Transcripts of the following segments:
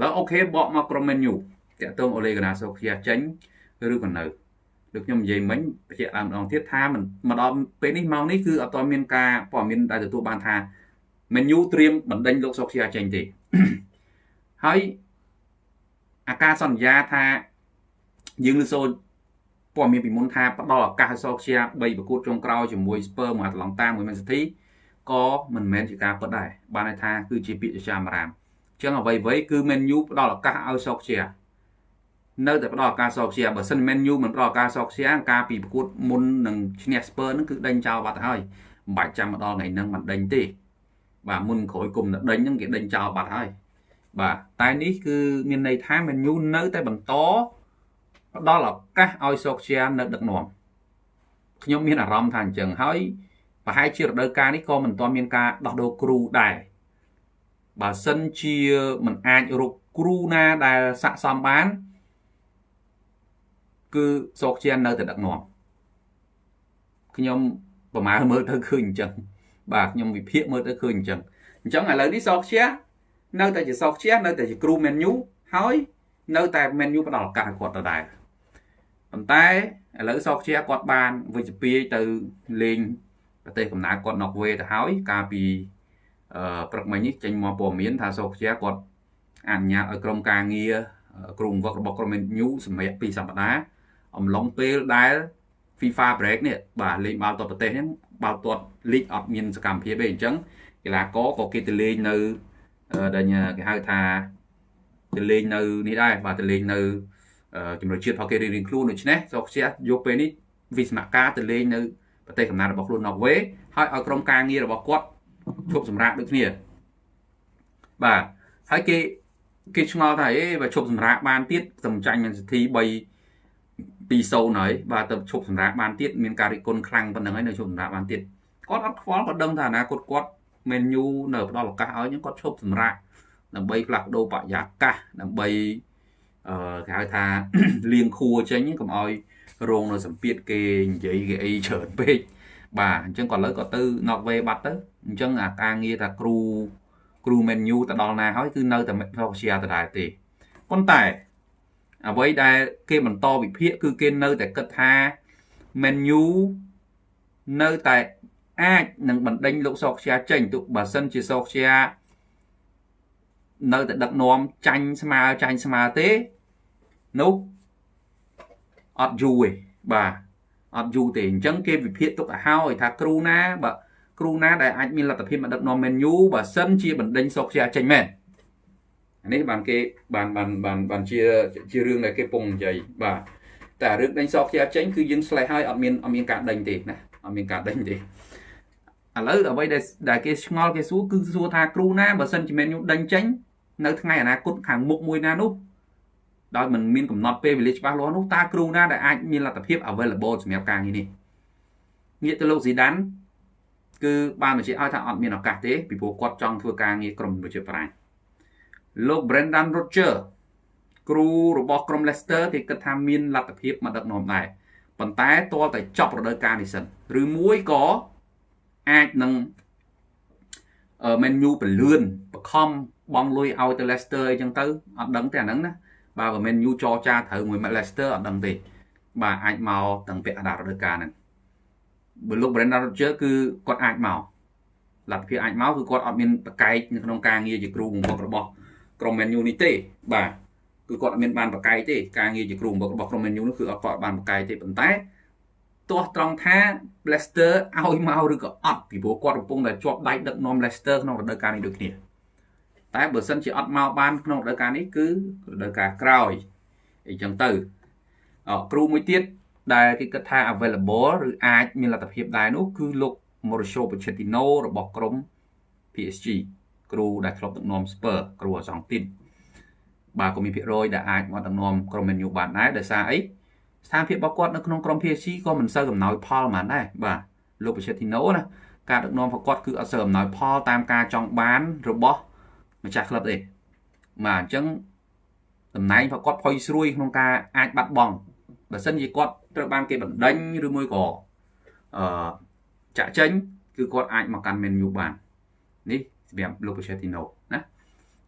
ឥឡូវអូខេបកមកក្រុម menu តាក់ទងអូលេកាណាសូឃ្យាចេញឬក៏នៅដូចខ្ញុំនិយាយមិញបញ្ជាក់ដើមម្ដងទៀតថាមិនមកដល់ពេលនេះម៉ោងនេះគឺអត់ទាន់មានការព័ត៌មានដែលទទួលបានថា menu ត្រៀមបណ្ដេញលោកសូឃ្យាចេញទេហើយអាការសន្យាថាយើងលើសូព័ត៌មានពីមុនថាផ្ដល់ឱកាសឲ្យសូឃ្យា3ប្រកួតចុងក្រោយជាមួយ Spurs មួយអាត្លង់តាមួយ Man City ក៏មិនមែនជាការពិតដែរបានន័យថាគឺជាពាក្យជាចាំរាមអញ្ចឹងអ្វីៗគឺ Man U ផ្ដល់ឱកាសឲ្យសូឃ្យានៅតែផ្ដល់ឱកាសសូឃ្យាបើសិន Man U មិនផ្ដល់ឱកាសសូឃ្យាការពីប្រកួតមុននឹងឈ្នះ Spurs ហ្នឹងគឺដេញចោលបាត់ទៅហើយមិនបាច់ចាំមកដល់ថ្ងៃហ្នឹងមិនដេញទេបាទមុនក្រោយគុំដេញហ្នឹងគេដេញចោលបាត់ហើយបាទតែនេះគឺមានន័យថា Man U នៅតែបន្តផ្ដល់ឱកាសឲ្យសូកជានៅដឹកនាំខ្ញុំមានអារម្មណ៍ថាអញ្ចឹងហើយប្រហែលជារដូវកាលនេះក៏មិនទាន់មានការដោះដូរគ្រូដែរ បើសិនជាមិនអាចរកគ្រូណាដែលស័កសមបាន គឺសោកជានៅតែដឹកនាំខ្ញុំប្រមាណមើលទៅឃើញអញ្ចឹងបាទខ្ញុំវិភាគមើលទៅឃើញអញ្ចឹងអញ្ចឹងឥឡូវនេះសោកជានៅតែជាសោកជានៅតែជាគ្រូមែនយូហើយនៅតែមែនយូផ្ដល់ឱកាសឲ្យគាត់ដដែលប៉ុន្តែឥឡូវសោកជាគាត់បានវិជ្ជពីទៅលេងប្រទេសកំណើតគាត់ណុកវេទៅហើយកាលពីអឺ ព្រឹកមិញនេះចេញមកព័ត៌មានថាសោកជាគាត់អនុញ្ញាតឲ្យក្រុមការងារគ្រូបង្វឹករបស់ក្រុម New សម្រាប់2សប្តាហ៍អំឡុងពេលដែល FIFA break នេះបាទលេងបាល់ទាត់ប្រទេសនេះបាល់ទាត់ league អត់មានសកម្មភាពទេអញ្ចឹងកីឡាករក៏គេទៅលេងនៅដែលគេហៅថាទៅលេងនៅនេះដែរបាទទៅលេងនៅជំនឿជាតិរបស់គេរៀងៗខ្លួនដូច្នេះសូខ្ជះយកពេលនេះវិស្មការទៅលេងនៅប្រទេសកំណើតរបស់ខ្លួនណូវេហើយឲ្យក្រុមការងាររបស់គាត់ ឈប់សម្រាកដូចគ្នាបាទហើយគេគេឆ្ងល់ថាអេបើឈប់សម្រាកបានទៀតសំចាញ់មានសិទ្ធិ3 2-0ហើយបាទទៅឈប់សម្រាកបានទៀតមានការរិះគន់ខ្លាំងប៉ុណ្្នឹងហើយនៅឈប់សម្រាកបានទៀតគាត់អត់ខ្វល់គាត់ដឹងថាអនាគតគាត់មែនយូនៅផ្ដល់ឱកាសឲ្យហ្នឹងគាត់ឈប់សម្រាកដើម្បីផ្លាស់ប្ដូរបរិយាកាសដើម្បីអឺគេហៅថាលៀងខួរចេញកុំឲ្យរងនៅសម្ពាធគេនិយាយគេអីច្រើនពេក បាទអញ្ចឹងគាត់លើក៏ទៅ knock way បាត់ទៅអញ្ចឹងអាការងារថាគ្រូគ្រូ menu ទៅដល់ណាហើយគឺនៅតែ Methoxia ដដែលទេប៉ុន្តែអ្វីដែលគេបន្តវិភាគគឺគេនៅតែគិតថា menu នៅតែអាចនឹងបណ្ដេញលោកសោកជាចេញទោះបើសិនជាសោកជានៅតែដឹកនាំចាញ់ស្មើចាញ់ស្មើទេនោះអត់យូរទេបាទ អត់យូរទេអញ្ចឹងគេវិភាគទុកឲ្យហើយថាគ្រូណាបើគ្រូណាដែលអាចមានលទ្ធភាពមកដឹកនាំ Man U បើសិនជាបណ្ដេញសុកជាចេញមែនអានេះបានគេបានបានបានបានជាជារឿងដែលគេពងនិយាយបាទតែរឿងដេញសោកជាចេញគឺយើងស្លេះហើយអត់មានអត់មានការដេញទេណាអត់មានការដេញទេឥឡូវអ្វីដែលគេឆ្ងល់គេសួរគឺសួរថាគ្រូណាបើសិនជា Man U ដេញចេញនៅថ្ងៃអនាគតខាងមុខមួយណានោះ ដោយមិនមានកំណត់ពេលវេលាច្បាស់លាស់នោះតើគ្រូណាដែលអាចមានលទ្ធភាព available សម្រាប់ការងារនេះងាកទៅលោកស៊ីដានគឺបានបញ្ជាក់ឲ្យថាអត់មានឱកាសទេពីព្រោះគាត់ចង់ធ្វើការងារក្រុមប្រជាប្រាជ្ញលោក Brendan Rodgers គ្រូរបស់ក្រុម Leicester គេគិតថាមានលទ្ធភាពមកដឹកនាំដែរប៉ុន្តែទាល់តែចប់រដូវកាលនេះសិនឬមួយក៏អាចនឹង menu ពលឿនបខំបងលុយឲ្យទៅ Leicester អីចឹងទៅអត់ដឹងទេអាហ្នឹងណា បាទបើមិនយូចរចាត្រូវមួយ Leicester អត់ដឹងទេបាទអាចមកតាំងពាក់កណ្ដាលរដូវកាលហ្នឹងបើលោក Brendan Rodgers គឺគាត់អាចមកលទ្ធភាពអាចមកគឺគាត់អត់មានប្រកែកនៅក្នុងការងារជាគ្រូបង្វឹករបស់ក្រុម Man U នេះទេបាទគឺគាត់អត់មានបានប្រកែកទេការងារជាគ្រូបង្វឹករបស់ក្រុម Man U នោះគឺអត់គាត់បានប្រកែកទេប៉ុន្តែទាស់ត្រង់ថា Leicester ឲ្យមកឬក៏អត់ពីព្រោះគាត់កំពុងតែជាប់ដៃដឹកនាំ Leicester ក្នុងរដូវកាលនេះដូចគ្នា តែបើសិនជាអត់មកបានក្នុងរដូវកាលនេះគឺរដូវកាលក្រោយអីចឹងទៅអគ្រូមួយទៀតដែលគេគិតថា available ឬអាចមានលទ្ធភាពដែរនោះគឺលោក Mauricio Pochettino របស់ក្រុម PSG គ្រូដែលធ្លាប់ដឹកនាំ Spurs គ្រូអសងទីនបាទក៏មានភាគរយដែលអាចមកដឹកនាំក្រុម Man U បានដែរដោយសារអីស្ថានភាពរបស់គាត់នៅក្នុងក្រុម PSG ក៏មិនសូវកំណោយផលប៉ុន្មានដែរបាទលោក Pochettino ណាការដឹកនាំរបស់គាត់គឺអត់សូវអំណោយផលតាមការចង់បានរបស់ ម្ចាស់ក្លឹបទេបាទអញ្ចឹងតំណែងរបស់គាត់ផុយស្រួយក្នុងការអាចបាត់បង់បើសិនជាគាត់ត្រូវបានគេបណ្ដេញឬមួយក៏អឺចាក់ចេញគឺគាត់អាចមកកាន់ menu បាននេះសម្រាប់លោក Pochettino ណា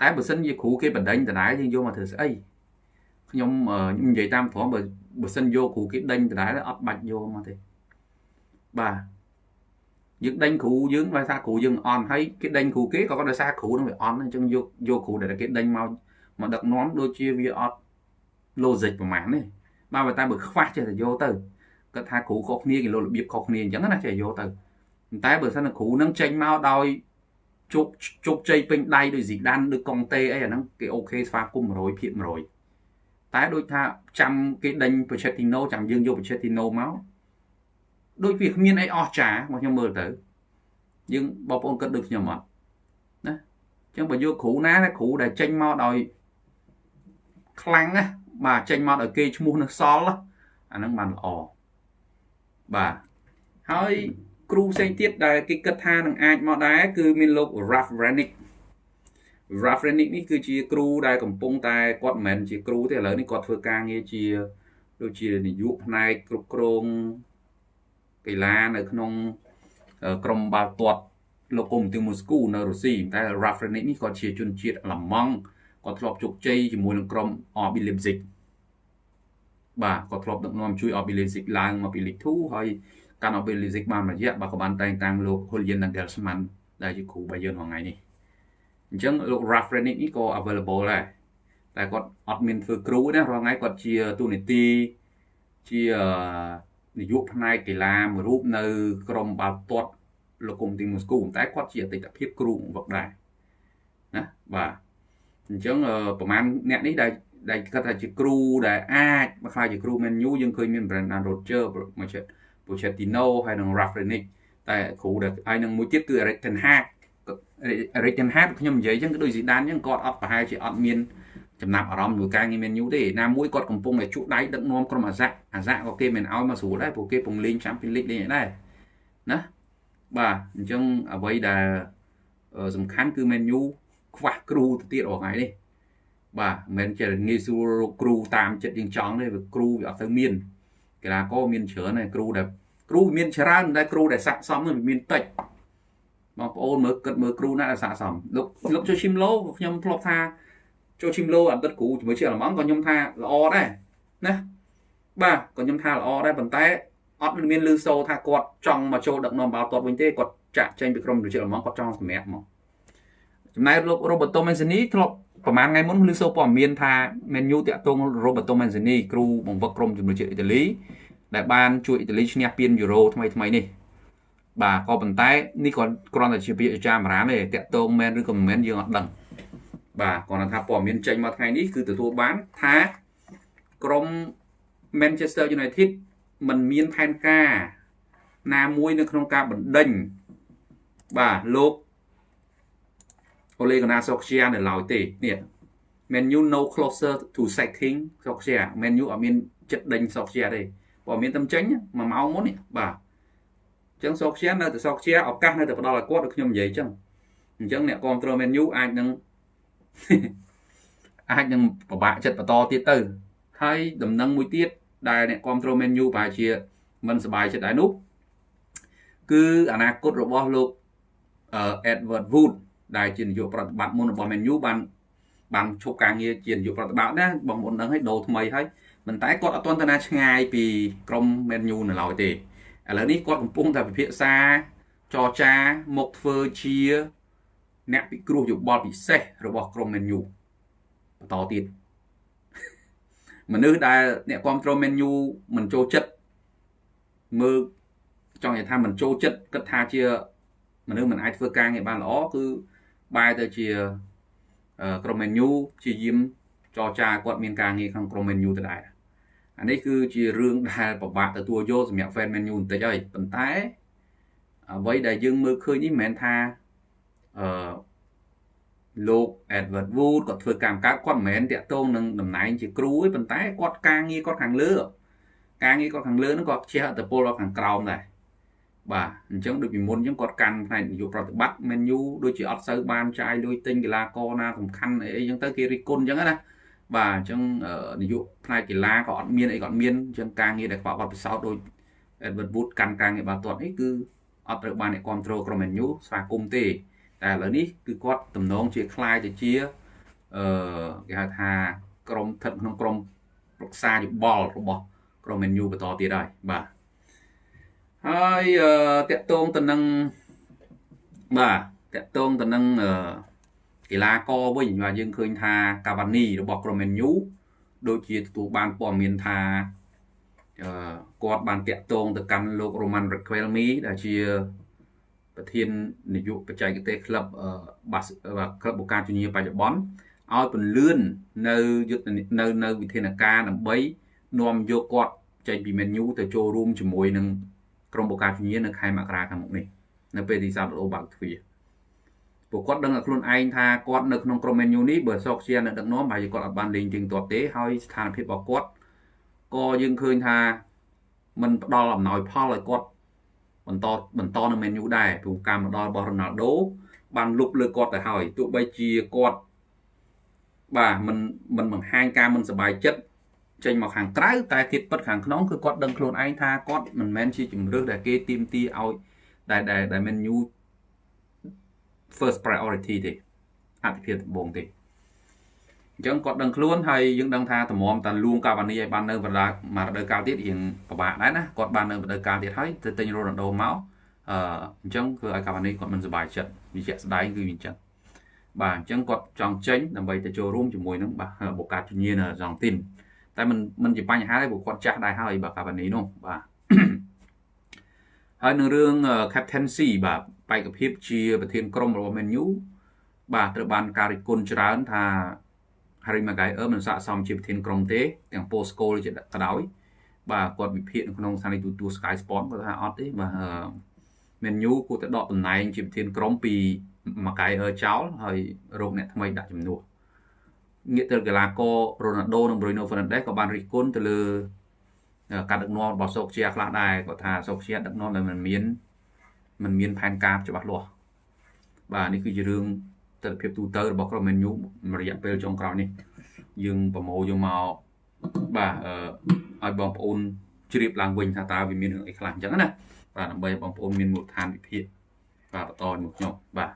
តែបើសិនជាគ្រូគេបណ្ដេញដដែលយើងយកមកធ្វើស្អីខ្ញុំខ្ញុំនិយាយតាមត្រង់បើបើសិនយកគ្រូគេដេញដដែលអត់បាច់យកមកទេបាទ យើងដេញគ្រូយើងដោយសារគ្រូយើងអន់ហើយគេដេញគ្រូគេក៏គាត់ដោយសារគ្រូនឹងវាអន់អញ្ចឹងយកយកគ្រូដែលគេដេញមកមកដឹកនាំដូចជាវាអត់ logic ប្រហែលទេបាទតែបើខ្វះចេះតែយកទៅគាត់ថាគ្រូខុសគ្នាគេលោរបៀបខុសគ្នាអញ្ចឹងណាចេះយកទៅតែបើសិនគ្រូនឹងចេញមកដោយជោគជោគជ័យពេញដៃដូចស៊ីដានដូចកុងតេអីអាហ្នឹងគេអូខេស្វាគមន៍100ភាគ100តែដូចថាចាំគេដេញ Pochettino ចាំយើងយក Pochettino មក ដូចវាគ្មានអីអស្ចារ្យមកខ្ញុំមើលទៅយើងបងប្អូនគិតដូចខ្ញុំអត់ណាអញ្ចឹងបើយកគ្រូណាគ្រូដែលចេញមកដោយខ្លាំងណាបាទចេញមកដោយគេឈ្មោះនៅសល់អាហ្នឹងបានល្អបាទហើយគ្រូផ្សេងទៀតដែលគេគិតថានឹងអាចមកដែរគឺមានលោក Ralph Renick Ralph Renick នេះគឺជាគ្រូដែលកំពុងតែគាត់មិនមែនជាគ្រូទេឥឡូវនេះគាត់ធ្វើការងារជាដូចជានាយកផ្នែកគ្រប់គ្រង កីឡានៅក្នុងក្រុមបាល់ទាត់លោកកុំទីមូស្គូនៅរុស្ស៊ីតែ Ralph Renick នេះគាត់ជាជនជាតិអាល្លឺម៉ង់គាត់ធ្លាប់ជោគជ័យជាមួយនឹងក្រុម RB Leipzig បាទគាត់ធ្លាប់ដឹកនាំជួយ RB Leipzig ឡើងមកពី League 2ហើយកាន់ RB Leipzig បានរយៈបាទក៏បានតែងតាំងលោក Julian Nagelsmann ដែលជាគ្រូរបស់យើងថ្ងៃនេះអញ្ចឹងលោក Ralph Rangnick នេះក៏ available ដែរតែគាត់អត់មានធ្វើគ្រូណារាល់ថ្ងៃគាត់ជាទូនីតិជា នាយកផ្នែកកីឡាមួយរូបនៅក្រុមបាល់ទាត់លោកគុំទីមូស្គូតែគាត់ជាអតីតភាពគ្រូវឹកដែរណាបាទអញ្ចឹងប្រហែលអ្នកនេះដែលដែលគាត់ថាជាគ្រូដែលអាចមកខ្លាចជាគ្រូ Man U យើងឃើញមាន Brendan Rodgers មួយចិត្ត Pochettino ហើយនិង Rafrenic តែគ្រូដែលហើយនឹងមួយទៀតគឺ Erik ten Hag Erik ten Hag ខ្ញុំនិយាយអញ្ចឹងក៏ដូចស៊ីដានអញ្ចឹងគាត់អត់ប្រហែលជាអត់មាន ចំណាប់អារម្មណ៍មួយការងារ Man U ទេណាមួយគាត់កំពុងតែជក់ដៃដឹកនាំក្រុមអាសាអាសាក៏គេមិនអោយមកស្រួលដែរព្រោះគេពងលេង Champions League លេងដែរណាបាទអញ្ចឹងអ្វីដែលសំខាន់គឺ Man U ខ្វះគ្រូទៅទៀតរាល់ថ្ងៃនេះបាទមិនមែនជាងាយស្រួលរកគ្រូតាមចិត្តយើងចង់ទេព្រោះគ្រូវាអត់ទៅមានកីឡាករមានច្រើនហើយគ្រូដែលគ្រូមានច្រើនតែគ្រូដែលស័ក្តិសមនឹងមានតិចបងប្អូនមើលគិតមើលគ្រូណាដែលស័ក្តិសមលោកលោកចូលឈីមឡូខ្ញុំធ្លាប់ថា ចូលឈីមឡូអតីតគ្រូជាមួយជាអាឡម៉ង់ក៏ខ្ញុំថាល្អដែរណាបាទក៏ខ្ញុំថាល្អដែរប៉ុន្តែអត់មានលឺសូថាគាត់ចង់មកចូលដឹកនាំបាល់ទាត់វិញទេគាត់ចាក់ចេញពីក្រុមប្រជាអាឡម៉ង់គាត់ចង់សម្រាប់មកចំណែកលោករ៉ូបូតូមេនសេនីធ្លាប់ប្រហែលថ្ងៃមុនលឺសូព័ត៌មានថា Man U តាក់ទង Roberto Mancini គ្រូបង្វឹកក្រុមជំនួយជាតិអ៊ីតាលីដែលបានជួយអ៊ីតាលីឈ្នះពានយូរ៉ូថ្មីថ្មីនេះបាទក៏ប៉ុន្តែនេះក៏គ្រាន់តែជាពាក្យចាមរាមទេតាក់ទងមែនឬក៏មិនមែនយើងអត់ដឹង បាទគាត់ថាព័ត៌មានចេញមកថ្ងៃនេះគឺទទួលបានថាក្រុម Manchester United มันមានផែនការ ណាមួយនៅក្នុងការបណ្ដេញបាទលោក Ole Gunnar Solskjaer នៅឡើយទេនេះ Man U no closer to sacking Solskjaer Man U អត់មានចិត្តដេញ Solskjaer ទេបើមានតែចេញមួយម៉ោងមុននេះបាទអញ្ចឹង Solskjaer នៅតែ Solskjaer ឱកាសនៅតែផ្ដល់ឲ្យគាត់ដូចខ្ញុំនិយាយអញ្ចឹងអញ្ចឹងអ្នកគ្រប់គ្រង Man U អាចនឹង អាចនឹងពិបាកចិត្តបន្តទៀតទៅ ហើយដំណឹងមួយទៀតដែលអ្នកគ្រប់គ្រង Man U ប្រហែលជាមិនសប្បាយចិត្តដែរនោះគឺអនាគតរបស់លោក Edward Wood ដែលជានាយកប្រតិបត្តិមុនរបស់ Man U បានបានឈប់ការងារជានាយកប្រតិបត្តិណាបងប្អូនដឹងហើយដូរថ្មីហើយប៉ុន្តែគាត់អត់ទាន់ទៅណាឆ្ងាយពីក្រុម Man U នៅឡើយទេឥឡូវនេះគាត់កំពុងតែពិភាក្សាចរចាមកធ្វើជា អ្នកពិគ្រោះយោបល់ពិសេសរបស់ក្រុម Man U បន្តទៀតមនុស្សដែលអ្នកគ្រប់គ្រង Man U មិនចូលចិត្តមើលចង់និយាយថាមិនចូលចិត្តគិតថាជាមនុស្សមិនអាចធ្វើការងារបានល្អគឺបែរទៅជាក្រុម Man U ជាយាមចរចាគាត់មានការងារក្នុងក្រុម Man U ទៅដែរអានេះគឺជារឿងដែលពិបាកទទួលយកសម្រាប់ fan Man U បន្តិចហើយប៉ុន្តែអ្វីដែលយើងមើលឃើញនេះមិនមែនថា អឺលោក Edward Wood គាត់ធ្វើកម្មកើតគាត់មិនមែនតាក់ទងនឹងតំណែងជាគ្រូទេប៉ុន្តែគាត់ការងារគាត់ខាងលើការងារគាត់ខាងលើហ្នឹងគាត់ជះឥទ្ធិពលដល់ខាងក្រោមដែរបាទអញ្ចឹងដូចពីមុនអញ្ចឹងគាត់កាន់ផ្នែកនយោបាយប្រតិបត្តិ menu ដូចជាអត់សូវបានចាយលុយទិញកីឡាករណាសំខាន់អីអញ្ចឹងទៅគេរិះគន់អញ្ចឹងណាបាទអញ្ចឹងនយោបាយផ្នែកកីឡាក៏អត់មានអីក៏អត់មានអញ្ចឹងការងារដែលខ្វះបទពិសោធន៍ដូច Edward Wood កាន់ការងារបាល់ទាត់នេះគឺអត់ត្រូវបានអ្នកគ្រប់គ្រងក្រុម menu ស្វាគមន៍ទេ តែឥឡូវនេះគឺគាត់តំណងជាคล้ายទៅជា អឺគេហៅថាក្រុមស្ថិតក្នុងក្រុមប្រឹក្សាយោបល់របស់ក្រុម Man U បន្តទៀតហើយបាទហើយអឺតកតងទៅនឹងបាទតកតងទៅនឹងអឺកីឡាករវិញបាទយើងឃើញថាកាវ៉ានីរបស់ក្រុម Man U ដូចជាទទួលបានព័ត៌មានថាអឺគាត់បានតាក់ទងទៅកាន់លោក Roman Riquelme ដែលជា ប្រធាននាយកបច្ចេកទេសក្លឹបបាសក្លឹបបូកាជូនីបច្ចុប្បន្នឲ្យពន្លឿននៅយុទ្ធនៅនៅវិធានការដើម្បីនាំយកគាត់ចេញពី menu ទៅចូលរួមជាមួយនឹងក្រុមបូកាជូនីនៅខែមករាខាងមុខនេះនៅពេលទីសាឡូបើកទ្វារពួកគាត់ដឹងតែខ្លួនឯងថាគាត់នៅក្នុងក្រុម menu នេះបើសោកជានៅដឹកនាំហើយគាត់អត់បានលេងជាងទាត់ទេហើយស្ថានភាពរបស់គាត់ក៏យើងឃើញថាมันផ្ដល់អំណោយផលឲ្យគាត់ បន្តបន្តនៅ Man U ដែរព្រោះការមកដល់របស់ Ronaldo បានលុបលើគាត់ទៅហើយទោះបីជាគាត់បាទមិនមិនបង្ហាញការមិនសប្បាយចិត្តចេញមកខាងក្រៅតែធៀបពិតខាងក្នុងគឺគាត់ដឹងខ្លួនឯងថាគាត់មិនមែនជាជំរឿសដែលគេទីមទីឲ្យដែលដែល Man U first priority ទេអតិភិបដំបូងទេ អញ្ចឹងគាត់ដឹងខ្លួនហើយយើងដឹងថាតម្រាំតាលួងកាវ៉ានីឲ្យបាននៅបណ្ដាមករដូវកាលទៀតរៀងពិបាកដែរណាគាត់បាននៅរដូវកាលទៀតហើយទៅទិញរ៉ូណាល់ដូមកអឺអញ្ចឹងគឺឲ្យកាវ៉ានីគាត់មិនសប្បាយចិត្តវាជាក់ស្ដែងគឺវាអញ្ចឹងបាទអញ្ចឹងគាត់ចង់ចេញដើម្បីទៅចូលរួមជាមួយនឹងបាទបូកាជញាណរងទីនតែមិនមិនជាបញ្ហាទេព្រោះគាត់ចាស់ដែរហើយបាទកាវ៉ានីនោះបាទហើយនឹងរឿង captaincy បាទបេក្ខភាពជាប្រធានក្រុមរបស់ Man U បាទត្រូវបានការរិះគន់ច្រើនថា Harry Maguire មិនស័ក្តិសមជាប្រធានក្រុមទេទាំង post goal ជាក៏ដោយបាទគាត់វិភាគនៅក្នុងស្ថានីយទូទួល Sky Sport គាត់ថាអត់ទេបាទ Man U គួរតែដកតំណែងជាប្រធានក្រុមពី Maguire ចោលហើយរកអ្នកថ្មីដាក់ជំនួសងាកទៅកីឡាករ Ronaldo និង Bruno Fernandes ក៏បានរិះគន់ទៅលើការដឹកនាំរបស់សូកជាខ្លះដែរគាត់ថាសូកជាដឹកនាំដែលមិនមានមិនមានផែនការច្បាស់លាស់បាទនេះគឺជារឿង ទស្សនវិជ្ជាទូទៅរបស់ក្រុម Man U រយៈពេលចុងក្រោយនេះ យើងប្រមូលយកមកបាទអឺឲ្យបងប្អូនជ្រាបឡើងវិញថាតើវាមានរឿងអីខ្លះអញ្ចឹងណាបាទដើម្បីបងប្អូនមានមូលដ្ឋានវិភាគបាទបន្តមកខ្ញុំបាទ